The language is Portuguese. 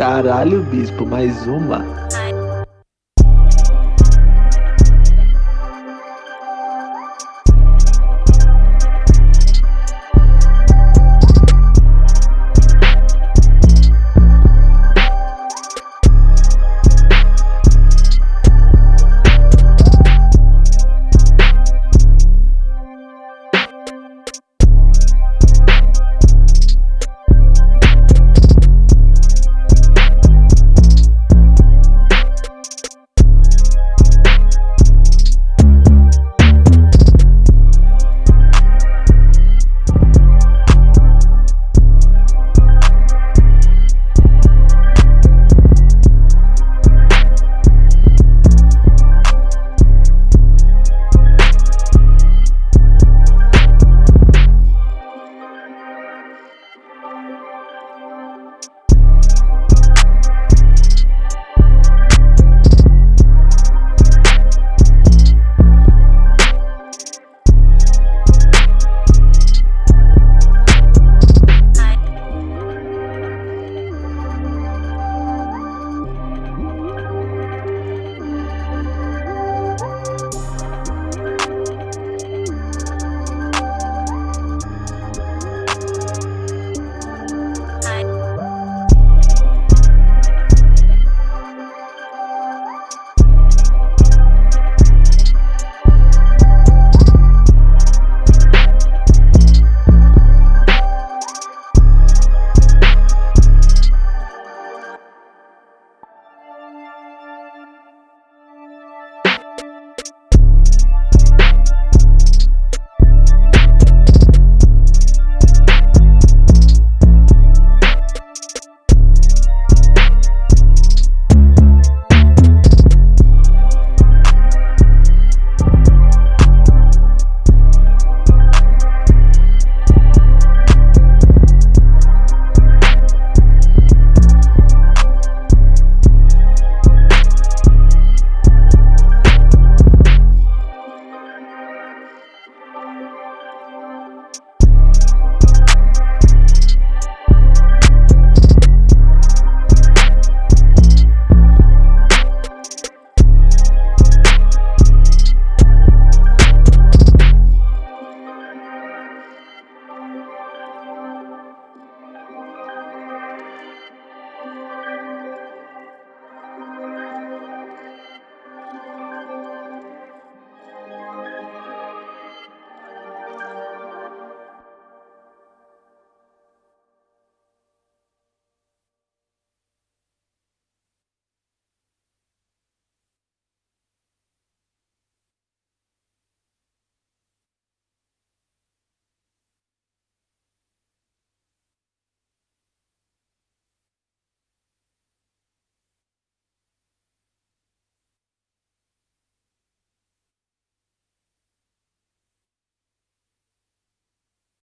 Caralho, bispo, mais uma.